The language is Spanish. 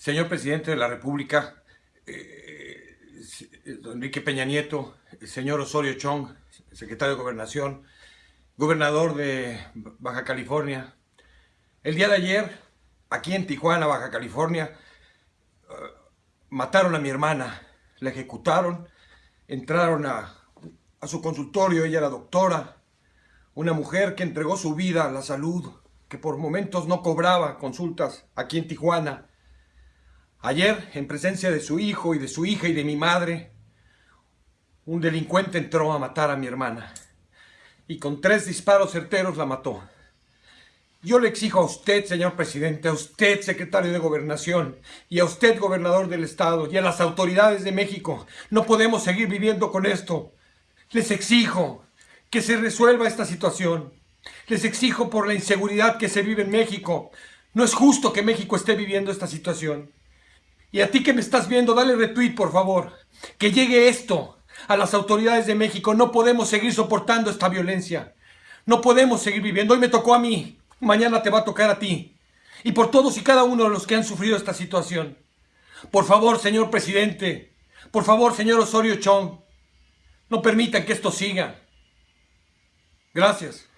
Señor Presidente de la República, eh, Enrique Peña Nieto, señor Osorio Chong, secretario de Gobernación, gobernador de Baja California. El día de ayer, aquí en Tijuana, Baja California, eh, mataron a mi hermana, la ejecutaron, entraron a, a su consultorio, ella era doctora, una mujer que entregó su vida a la salud, que por momentos no cobraba consultas aquí en Tijuana, Ayer, en presencia de su hijo y de su hija y de mi madre, un delincuente entró a matar a mi hermana y con tres disparos certeros la mató. Yo le exijo a usted, señor presidente, a usted, secretario de Gobernación, y a usted, gobernador del Estado, y a las autoridades de México, no podemos seguir viviendo con esto. Les exijo que se resuelva esta situación. Les exijo por la inseguridad que se vive en México. No es justo que México esté viviendo esta situación. Y a ti que me estás viendo, dale retweet, por favor. Que llegue esto a las autoridades de México. No podemos seguir soportando esta violencia. No podemos seguir viviendo. Hoy me tocó a mí. Mañana te va a tocar a ti. Y por todos y cada uno de los que han sufrido esta situación. Por favor, señor presidente. Por favor, señor Osorio Chong. No permitan que esto siga. Gracias.